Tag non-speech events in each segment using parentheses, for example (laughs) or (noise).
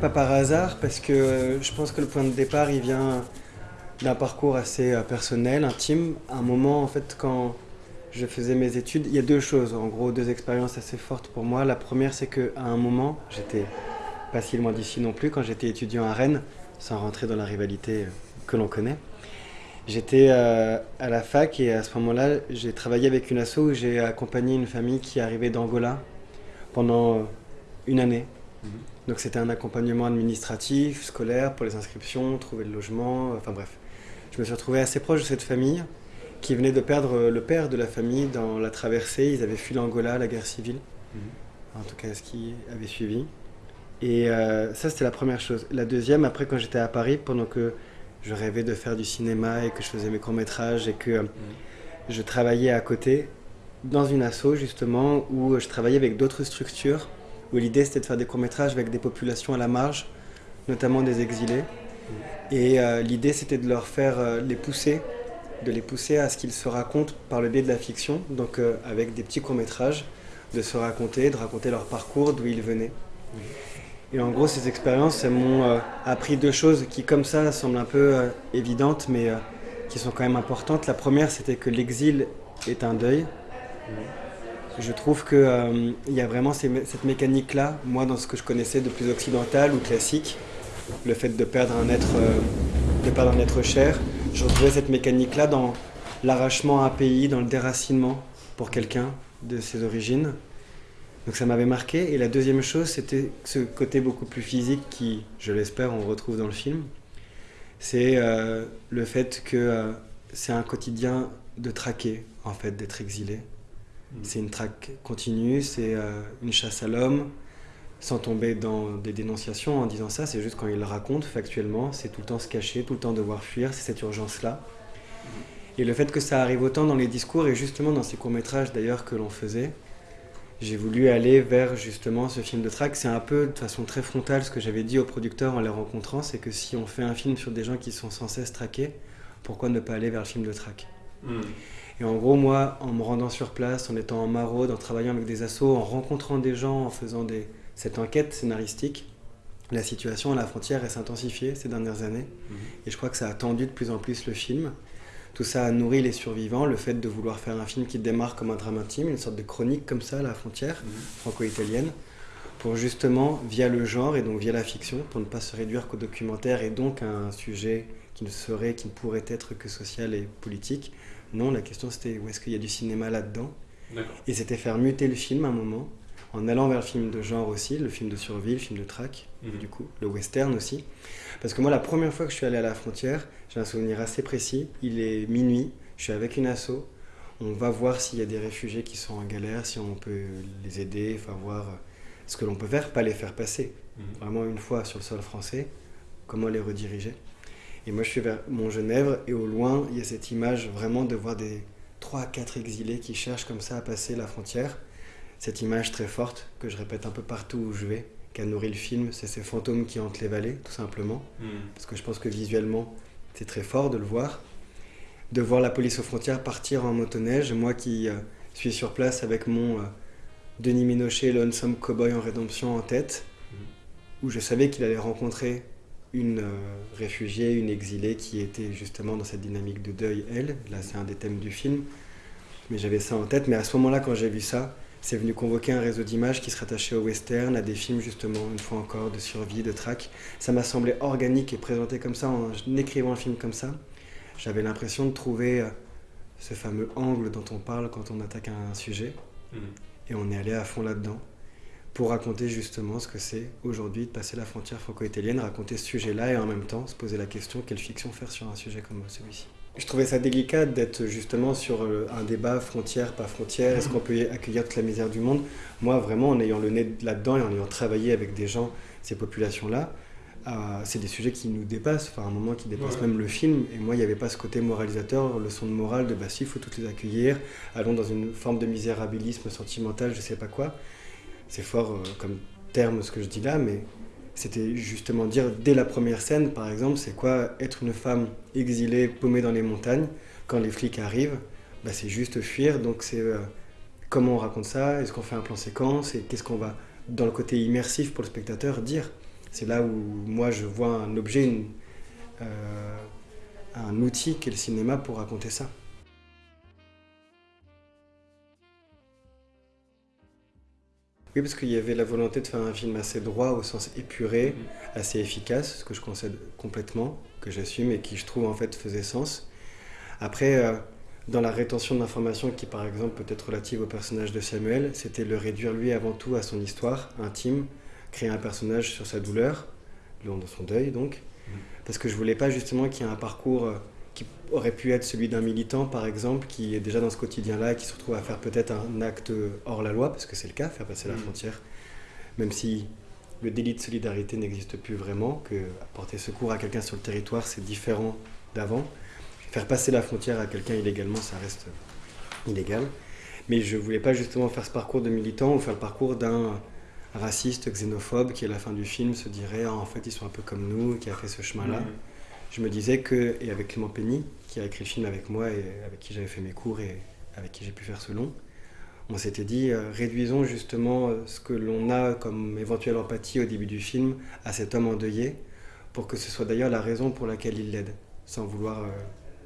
Pas par hasard, parce que euh, je pense que le point de départ, il vient d'un parcours assez euh, personnel, intime. À un moment, en fait, quand je faisais mes études, il y a deux choses, en gros, deux expériences assez fortes pour moi. La première, c'est qu'à un moment, j'étais pas si loin d'ici non plus, quand j'étais étudiant à Rennes, sans rentrer dans la rivalité euh, que l'on connaît. J'étais à la fac et à ce moment-là, j'ai travaillé avec une asso où j'ai accompagné une famille qui arrivait d'Angola pendant une année. Mhm. Donc c'était un accompagnement administratif, scolaire pour les inscriptions, trouver le logement, enfin bref. Je me suis retrouvé assez proche de cette famille qui venait de perdre euh, le père de la famille dans la traversée. Ils avaient fui l'Angola, la guerre civile, Mhm. en tout cas ce qui avait suivi. Et euh, ça c'était la première chose. La deuxième, après quand j'étais à Paris, pendant que je rêvais de faire du cinéma et que je faisais mes courts-métrages et que euh, je travaillais à côté dans une asso justement où je travaillais avec d'autres structures où l'idée c'était de faire des courts-métrages avec des populations à la marge, notamment des exilés. Et euh, l'idée c'était de leur faire euh, les pousser, de les pousser à ce qu'ils se racontent par le biais de la fiction, donc euh, avec des petits courts-métrages, de se raconter, de raconter leur parcours, d'où ils venaient. Et en gros, ces expériences, m'ont appris deux choses qui, comme ça, semblent un peu évidentes, mais qui sont quand même importantes. La première, c'était que l'exil est un deuil. Je trouve qu'il y a vraiment cette mécanique-là, moi, dans ce que je connaissais de plus occidental ou classique, le fait de perdre un être, euh, de perdre un être cher, je retrouvais cette mécanique-là dans l'arrachement à un pays, dans le déracinement pour quelqu'un de ses origines. Donc ça m'avait marqué. Et la deuxième chose, c'était ce côté beaucoup plus physique qui, je l'espère, on retrouve dans le film. C'est euh, le fait que euh, c'est un quotidien de traquer, en fait, d'être exilé. C'est une traque continue, c'est euh, une chasse à l'homme, sans tomber dans des dénonciations en disant ça, c'est juste quand il le raconte factuellement, c'est tout le temps se cacher, tout le temps devoir fuir, c'est cette urgence-là. Et le fait que ça arrive autant dans les discours et justement dans ces courts-métrages d'ailleurs que l'on faisait, j'ai voulu aller vers justement ce film de traque. C'est un peu de façon très frontale ce que j'avais dit aux producteurs en les rencontrant, c'est que si on fait un film sur des gens qui sont sans cesse traqués, pourquoi ne pas aller vers le film de traque? Mhm. et en gros, moi, en me rendant sur place, en étant en maraude, en travaillant avec des assos, en rencontrant des gens, en faisant des... cette enquête scénaristique, la situation à la frontière s'est intensifiée ces dernières années. Mhm. Et je crois que ça a tendu de plus en plus le film. Tout ça a nourri les survivants, le fait de vouloir faire un film qui démarre comme un drame intime, une sorte de chronique comme ça à la frontière Mhm. franco-italienne, pour justement, via le genre et donc via la fiction, pour ne pas se réduire qu'au documentaire et donc à un sujet qui ne serait, qui ne pourrait être que social et politique. Non, la question c'était où est-ce qu'il y a du cinéma là-dedans. Et c'était faire muter le film à un moment, en allant vers le film de genre aussi, le film de survie, le film de track, Mhm. du coup, le western aussi. Parce que moi, la première fois que je suis allé à la frontière, j'ai un souvenir assez précis. Il est minuit, je suis avec une asso. On va voir s'il y a des réfugiés qui sont en galère, si on peut les aider, enfin voir euh, ce que l'on peut faire, pas les faire passer. Mhm. Vraiment une fois sur le sol français, comment les rediriger. Et moi, je suis vers Mont-Genèvre et au loin, il y a cette image vraiment de voir des 3 à 4 exilés qui cherchent comme ça à passer la frontière. Cette image très forte que je répète un peu partout où je vais, qui a nourri le film, c'est ces fantômes qui hantent les vallées, tout simplement. Mhm. Parce que je pense que visuellement, c'est très fort de le voir. De voir la police aux frontières partir en motoneige. Moi qui euh, suis sur place avec mon euh, Denis Minochet, Lonesome Cowboy en rédemption en tête, où je savais qu'il allait rencontrer une euh, réfugiée, une exilée qui était justement dans cette dynamique de deuil, elle. Là, c'est un des thèmes du film. Mais j'avais ça en tête. Mais à ce moment-là, quand j'ai vu ça, c'est venu convoquer un réseau d'images qui se rattachait au western, à des films justement, une fois encore, de survie, de track. Ça m'a semblé organique et présenté comme ça, en écrivant le film comme ça. J'avais l'impression de trouver euh, ce fameux angle dont on parle quand on attaque un sujet. Mhm. Et on est allé à fond là-dedans pour raconter justement ce que c'est aujourd'hui de passer la frontière franco-italienne, raconter ce sujet-là et en même temps se poser la question quelle fiction faire sur un sujet comme celui-ci? Je trouvais ça délicat d'être justement sur euh, un débat frontière, pas frontière, est-ce qu'on peut accueillir toute la misère du monde? Moi, vraiment, en ayant le nez là-dedans et en ayant travaillé avec des gens, ces populations-là, euh, c'est des sujets qui nous dépassent, enfin, un moment qui dépassent Ouais. même le film. Et moi, il n'y avait pas ce côté moralisateur, leçon de morale de bah si, il faut toutes les accueillir, allons dans une forme de misérabilisme sentimental, je sais pas quoi. C'est fort euh, comme terme ce que je dis là, mais c'était justement dire dès la première scène, par exemple, c'est quoi être une femme exilée, paumée dans les montagnes, quand les flics arrivent, bah, c'est juste fuir. Donc c'est euh, comment on raconte ça, est-ce qu'on fait un plan séquence, et qu'est-ce qu'on va, dans le côté immersif pour le spectateur, dire? C'est là où moi je vois un objet, euh, un outil qu'est le cinéma pour raconter ça. Oui, parce qu'il y avait la volonté de faire un film assez droit, au sens épuré, assez efficace, ce que je concède complètement, que j'assume et qui, je trouve, en fait, faisait sens. Après, euh, dans la rétention de l'information, qui, par exemple, peut être relative au personnage de Samuel, c'était le réduire, lui, avant tout, à son histoire intime, créer un personnage sur sa douleur, le long de son deuil, donc. Mm. Parce que je voulais pas, justement, qu'il y ait un parcours euh, qui aurait pu être celui d'un militant, par exemple, qui est déjà dans ce quotidien-là, qui se retrouve à faire peut-être un acte hors la loi, parce que c'est le cas, faire passer la mm. frontière, même si le délit de solidarité n'existe plus vraiment, que apporter secours à quelqu'un sur le territoire, c'est différent d'avant. Faire passer la frontière à quelqu'un illégalement, ça reste illégal. Mais je voulais pas justement faire ce parcours de militant ou faire le parcours d'un raciste, xénophobe, qui à la fin du film se dirait ah, en fait ils sont un peu comme nous, qui a fait ce chemin-là. Mm je me disais que, et avec Clément Penny, qui a écrit le film avec moi et avec qui j'avais fait mes cours et avec qui j'ai pu faire ce long, on s'était dit, euh, réduisons justement euh, ce que l'on a comme éventuelle empathie au début du film à cet homme endeuillé, pour que ce soit d'ailleurs la raison pour laquelle il l'aide, sans vouloir euh,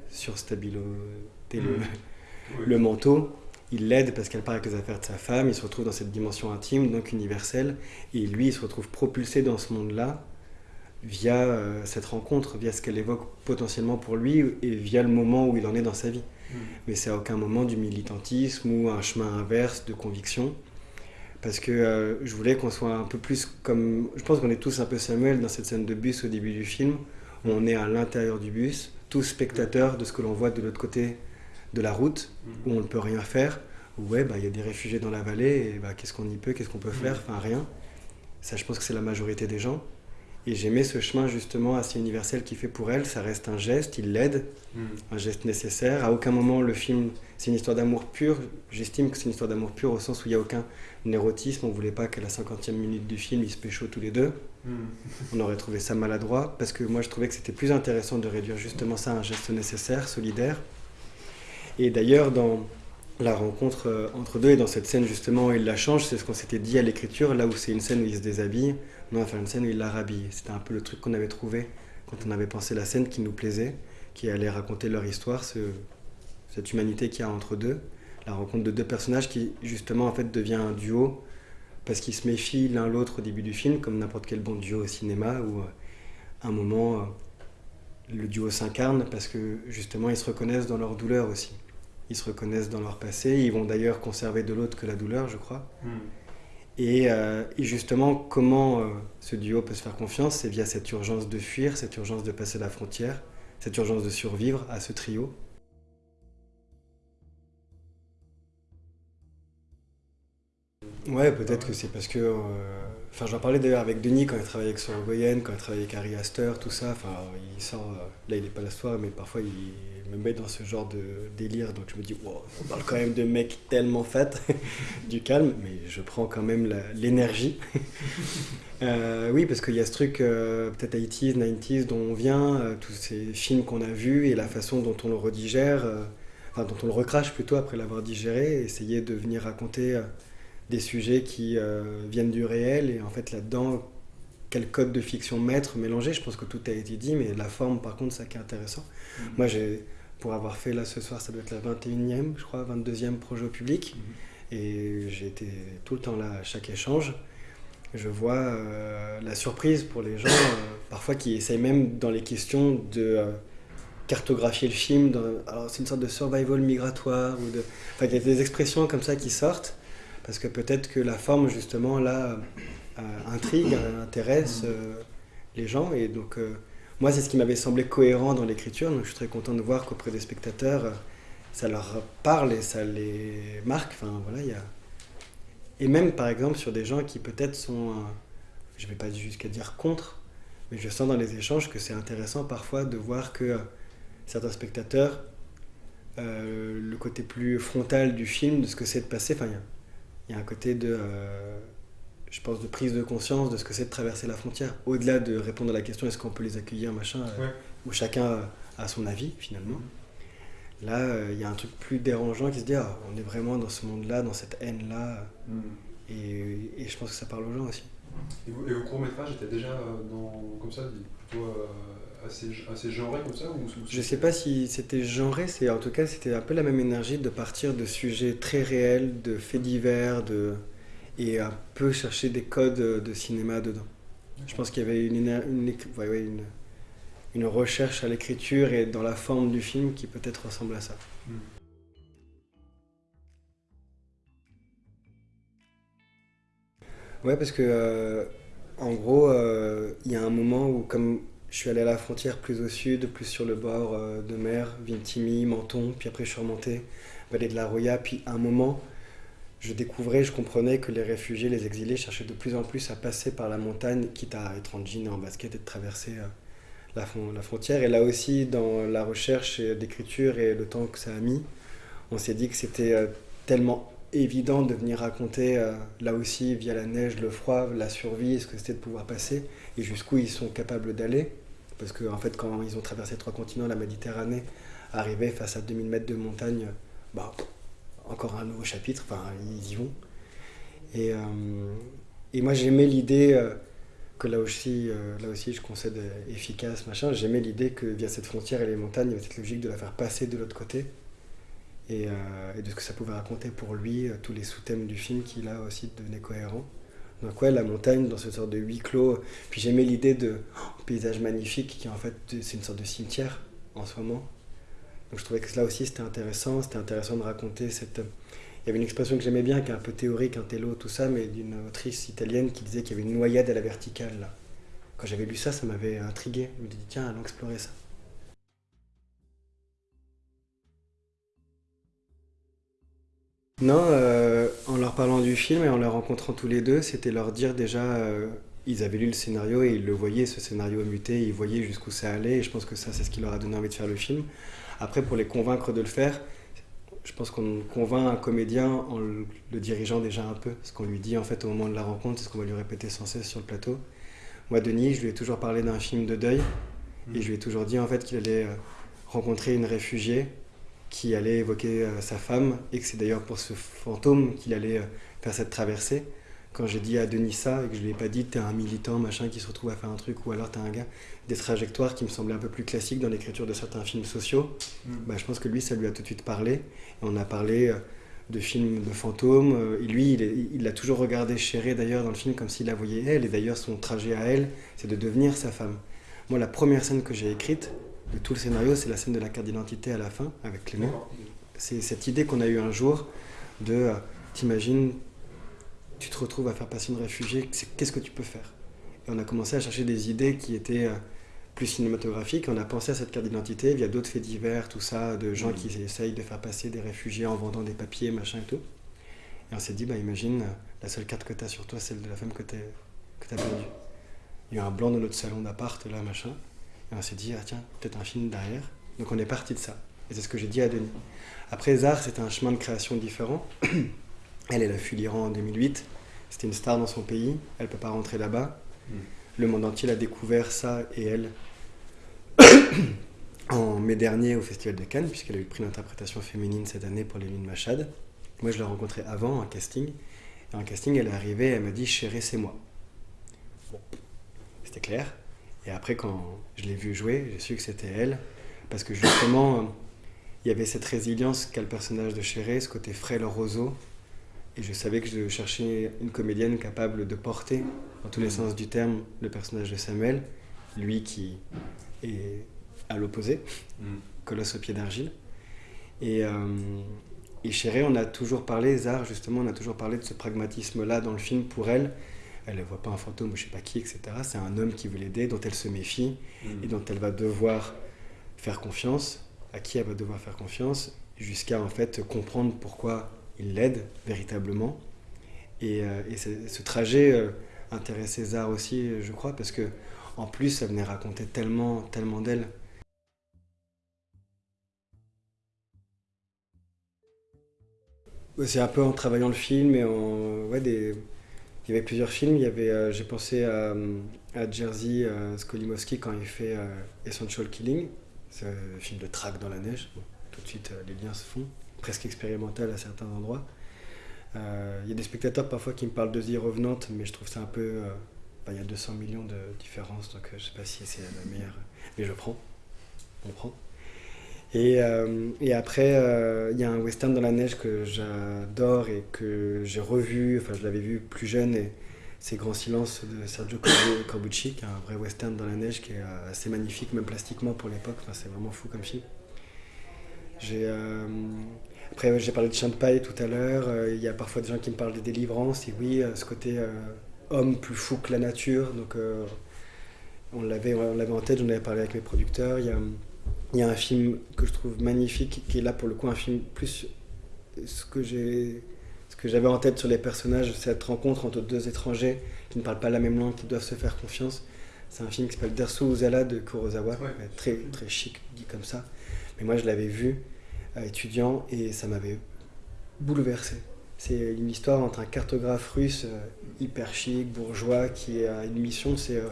surstabiloter le, mmh. (laughs) le manteau. Il l'aide parce qu'elle part avec les affaires de sa femme, il se retrouve dans cette dimension intime, donc universelle, et lui, il se retrouve propulsé dans ce monde-là via euh, cette rencontre, via ce qu'elle évoque potentiellement pour lui et via le moment où il en est dans sa vie. Mm. Mais c'est à aucun moment du militantisme ou un chemin inverse de conviction. Parce que euh, je voulais qu'on soit un peu plus comme. Je pense qu'on est tous un peu Samuel dans cette scène de bus au début du film, où on est à l'intérieur du bus, tous spectateurs de ce que l'on voit de l'autre côté de la route, mm. où on ne peut rien faire, où ouais, bah, il y a des réfugiés dans la vallée, et bah, qu'est-ce qu'on y peut, qu'est-ce qu'on peut mm. faire? Enfin, rien. Ça, je pense que c'est la majorité des gens. Et j'aimais ce chemin justement assez universel qu'il fait pour elle. Ça reste un geste, il l'aide, hmm. un geste nécessaire. À aucun moment le film, c'est une histoire d'amour pur. J'estime que c'est une histoire d'amour pur au sens où il n'y a aucun érotisme. On voulait pas qu'à la cinquantième minute du film, ils se pécho tous les deux. Hmm. On aurait trouvé ça maladroit parce que moi je trouvais que c'était plus intéressant de réduire justement ça à un geste nécessaire, solidaire. Et d'ailleurs, dans la rencontre euh, entre deux et dans cette scène justement il la change, c'est ce qu'on s'était dit à l'écriture, là où c'est une scène où il se déshabille on va faire une scène où il la. C'était un peu le truc qu'on avait trouvé quand on avait pensé la scène qui nous plaisait, qui allait raconter leur histoire, cette humanité qu'il y a entre deux, la rencontre de deux personnages qui justement en fait devient un duo parce qu'ils se méfient l'un l'autre au début du film, comme n'importe quel bon duo au cinéma, où à euh, un moment euh, le duo s'incarne parce que justement ils se reconnaissent dans leur douleur aussi. Ils se reconnaissent dans leur passé, ils vont d'ailleurs conserver de l'autre que la douleur, je crois. Euh, et, justement, comment euh, ce duo peut se faire confiance? C'est via cette urgence de fuir, cette urgence de passer la frontière, cette urgence de survivre à ce trio. Ouais, peut-être que c'est parce que. Euh, enfin, j'en parlais d'ailleurs avec Denis quand il travaillait avec Sorogoyen, quand il travaillait avec Harry Astor, tout ça. Enfin, il sort. là, il n'est pas la soirée, mais parfois il me met dans ce genre de délire. Donc je me dis, on parle quand même de mecs tellement fat, (laughs) du calme, mais je prends quand même l'énergie. (laughs) Euh, oui, parce qu'il y a ce truc, euh, peut-être 80s, 90s, dont on vient, tous ces films qu'on a vus et la façon dont on le redigère, enfin, dont on le recrache plutôt après l'avoir digéré, essayer de venir raconter des sujets qui euh, viennent du réel et en fait là-dedans quel code de fiction mettre, mélanger. Je pense que tout a été dit, mais la forme, par contre, ça qui est intéressant. Mm-hmm. Moi, j'ai, pour avoir fait là ce soir, ça doit être la 21e, je crois, 22e projet au public. Mm-hmm. Et j'ai été tout le temps là à chaque échange. Je vois euh, la surprise pour les gens, euh, parfois qui essayent même dans les questions de cartographier le film. alors, c'est une sorte de survival migratoire. Ou de, enfin, il y a des expressions comme ça qui sortent parce que peut-être que la forme, justement, là, euh, intrigue, intéresse euh, les gens. Et donc, euh, moi, c'est ce qui m'avait semblé cohérent dans l'écriture. Donc, je suis très content de voir qu'auprès des spectateurs, ça leur parle et ça les marque. Enfin, voilà, il y a... Et même, par exemple, sur des gens qui peut-être sont, je ne vais pas jusqu'à dire contre, mais je sens dans les échanges que c'est intéressant parfois de voir que certains spectateurs, le côté plus frontal du film, de ce que c'est de passer, enfin, il y a un côté de, euh, je pense, de prise de conscience de ce que c'est de traverser la frontière. Au-delà de répondre à la question est-ce qu'on peut les accueillir, machin, euh, où chacun a son avis finalement. Mm. Là, euh, il y a un truc plus dérangeant qui se dit ah, on est vraiment dans ce monde-là, dans cette haine-là. Mm. Et, et, je pense que ça parle aux gens aussi. Et, vos, courts-métrages étaient déjà dans, comme ça, plutôt assez, assez genrés comme ça ou, Je sais pas si c'était genré, c'est en tout cas c'était un peu la même énergie de partir de sujets très réels, de faits divers, de et un peu chercher des codes de cinéma dedans. Je pense qu'il y avait une, une, une, une recherche à l'écriture et dans la forme du film qui peut-être ressemble à ça. Hmm. Ouais, parce que euh, en gros, euh, il y a un moment où, comme je suis allé à la frontière plus au sud, plus sur le bord euh, de mer, Vintimille, Menton, puis après je suis remonté, vallée de la Roya, puis à un moment, je découvrais, je comprenais que les réfugiés, les exilés cherchaient de plus en plus à passer par la montagne, quitte à être en jean et en basket et de traverser euh, la, frontière. Et là aussi, dans la recherche d'écriture et le temps que ça a mis, on s'est dit que c'était euh, tellement évident de venir raconter euh, là aussi via la neige, le froid, la survie, ce que c'était de pouvoir passer et jusqu'où ils sont capables d'aller. Parce qu'en en fait, quand ils ont traversé trois continents, la Méditerranée, arriver face à 2000 mètres de montagne, bah, encore un nouveau chapitre, enfin ils y vont. Et, euh, moi j'aimais l'idée euh, que là aussi, là aussi je concède efficace, machin, j'aimais l'idée que via cette frontière et les montagnes, il y avait cette logique de la faire passer de l'autre côté. Et, et, de ce que ça pouvait raconter pour lui, tous les sous-thèmes du film qui là aussi devenaient cohérents. Donc ouais, la montagne dans ce sorte de huis clos. Puis j'aimais l'idée de oh, paysage magnifique qui en fait c'est une sorte de cimetière en ce moment. Donc je trouvais que là aussi c'était intéressant, c'était intéressant de raconter cette... Il y avait une expression que j'aimais bien, qui est un peu théorique, un télo, tout ça, mais d'une autrice italienne qui disait qu'il y avait une noyade à la verticale. Là. Quand j'avais lu ça, ça m'avait intrigué. Je me suis dit, tiens, allons explorer ça. Non, euh, en leur parlant du film et en les rencontrant tous les deux, c'était leur dire déjà, euh, ils avaient lu le scénario et ils le voyaient, ce scénario muté, ils voyaient jusqu'où ça allait, et je pense que ça, c'est ce qui leur a donné envie de faire le film. Après, pour les convaincre de le faire, je pense qu'on convainc un comédien en le, dirigeant déjà un peu. Ce qu'on lui dit en fait au moment de la rencontre, c'est ce qu'on va lui répéter sans cesse sur le plateau. Moi, Denis, je lui ai toujours parlé d'un film de deuil. Et je lui ai toujours dit en fait qu'il allait euh, rencontrer une réfugiée qui allait évoquer euh, sa femme et que c'est d'ailleurs pour ce fantôme qu'il allait euh, faire cette traversée. Quand j'ai dit à Denis ça et que je lui ai pas dit t'es un militant machin qui se retrouve à faire un truc ou alors t'es un gars des trajectoires qui me semblaient un peu plus classiques dans l'écriture de certains films sociaux mm. bah, je pense que lui ça lui a tout de suite parlé. Et on a parlé euh, de films de fantômes et lui il l'a toujours regardé chéré d'ailleurs dans le film comme s'il la voyait elle et d'ailleurs son trajet à elle c'est de devenir sa femme. Moi la première scène que j'ai écrite tout le scénario c'est la scène de la carte d'identité à la fin avec Clément c'est cette idée qu'on a eu un jour de euh, t'imagines tu te retrouves à faire passer une réfugiée, qu'est-ce que tu peux faire? Et on a commencé à chercher des idées qui étaient euh, plus cinématographiques. On a pensé à cette carte d'identité via d'autres faits divers, tout ça, de gens qui essayent de faire passer des réfugiés en vendant des papiers, machin et tout. Et on s'est dit, bah imagine, euh, la seule carte que tu as sur toi, celle de la femme que tu as perdue. Il y a un blanc dans notre salon d'appart, là, machin. Et on s'est dit, ah tiens, peut-être un film derrière. Donc on est parti de ça. Et c'est ce que j'ai dit à Denis. Après, Zar, c'était un chemin de création différent. (clears throat) Elle, elle a fui l'Iran en 2008. C'était une star dans son pays. Elle ne peut pas rentrer là-bas. Hmm. Le monde entier l'a découvert, ça et elle, (clears throat) en mai dernier au Festival de Cannes, puisqu'elle a eu le prix d'interprétation féminine cette année pour les Lunes Machad. Moi, je l'ai rencontrée avant, en casting. Et en casting, elle est arrivée, elle m'a dit Chérie, c'est moi. Bon, c'était clair. Et après, quand je l'ai vue jouer, j'ai su que c'était elle. Parce que justement, il y avait cette résilience qu'a le personnage de Chéré, ce côté frêle roseau, et je savais que je cherchais une comédienne capable de porter, dans tous les sens du terme, le personnage de Samuel, lui qui est à l'opposé, mm. colosse au pied d'argile. Et, euh, et Chéré, on a toujours parlé, Zar justement, on a toujours parlé de ce pragmatisme-là dans le film pour elle. Elle ne voit pas un fantôme ou je sais pas qui, etc. C'est un homme qui veut l'aider, dont elle se méfie mm. et dont elle va devoir faire confiance, à qui elle va devoir faire confiance, jusqu'à en fait comprendre pourquoi il l'aide véritablement. Et, euh, ce trajet euh, intéressait César aussi, je crois, parce que en plus, ça venait raconter tellement, tellement d'elle. C'est un peu en travaillant le film et en ouais, des... il y avait plusieurs films. Il y avait, euh, j'ai pensé à, à Jerzy Skolimowski quand il fait Essential Killing, ce film de track dans la neige. tout de suite, les liens se font presque expérimental à certains endroits. Euh, Il y a des spectateurs parfois qui me parlent de The Revenant, mais je trouve ça un peu. euh, bah, Il y a 200 millions de différences, donc euh, je sais pas si c'est la meilleure. Mais je prends. On prend. Et, euh, et après, euh, il y a un western dans la neige que j'adore et que j'ai revu, enfin je l'avais vu plus jeune, et c'est Grand Silence de Sergio Corbu- Corbucci, qui est un vrai western dans la neige qui est euh, assez magnifique, même plastiquement pour l'époque, enfin, c'est vraiment fou comme film. Après, j'ai parlé de paille tout à l'heure, il y a parfois des gens qui me parlent des délivrances, et oui, ce côté homme plus fou que la nature, donc on l'avait en tête, j'en avais parlé avec mes producteurs, il y a un film que je trouve magnifique, qui est là pour le coup un film plus ce que j'ai ce que j'avais en tête sur les personnages, cette rencontre entre deux étrangers qui ne parlent pas la même langue, qui doivent se faire confiance. C'est un film qui s'appelle Dersu Uzala de Kurosawa, Ouais. très, très chic dit comme ça. Mais moi je l'avais vu euh, étudiant et ça m'avait bouleversé. C'est une histoire entre un cartographe russe euh, hyper chic, bourgeois, qui a une mission, c'est euh,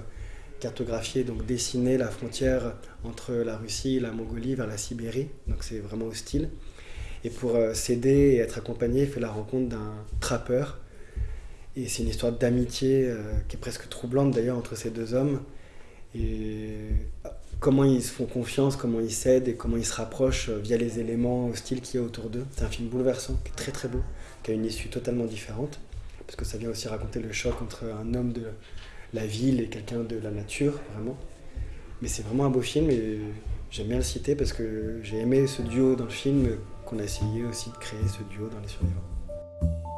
cartographier, donc dessiner la frontière entre la Russie et la Mongolie vers la Sibérie. Donc c'est vraiment hostile. Et pour euh, s'aider et être accompagné, il fait la rencontre d'un trappeur. Et c'est une histoire d'amitié euh, qui est presque troublante d'ailleurs entre ces deux hommes. Et euh, comment ils se font confiance, comment ils s'aident et comment ils se rapprochent via les éléments hostiles qu'il y a autour d'eux. C'est un film bouleversant, qui est très très beau, qui a une issue totalement différente. Parce que ça vient aussi raconter le choc entre un homme de la ville et quelqu'un de la nature, vraiment. Mais c'est vraiment un beau film et j'aime bien le citer parce que j'ai aimé ce duo dans le film, qu'on a essayé aussi de créer ce duo dans Les Survivants.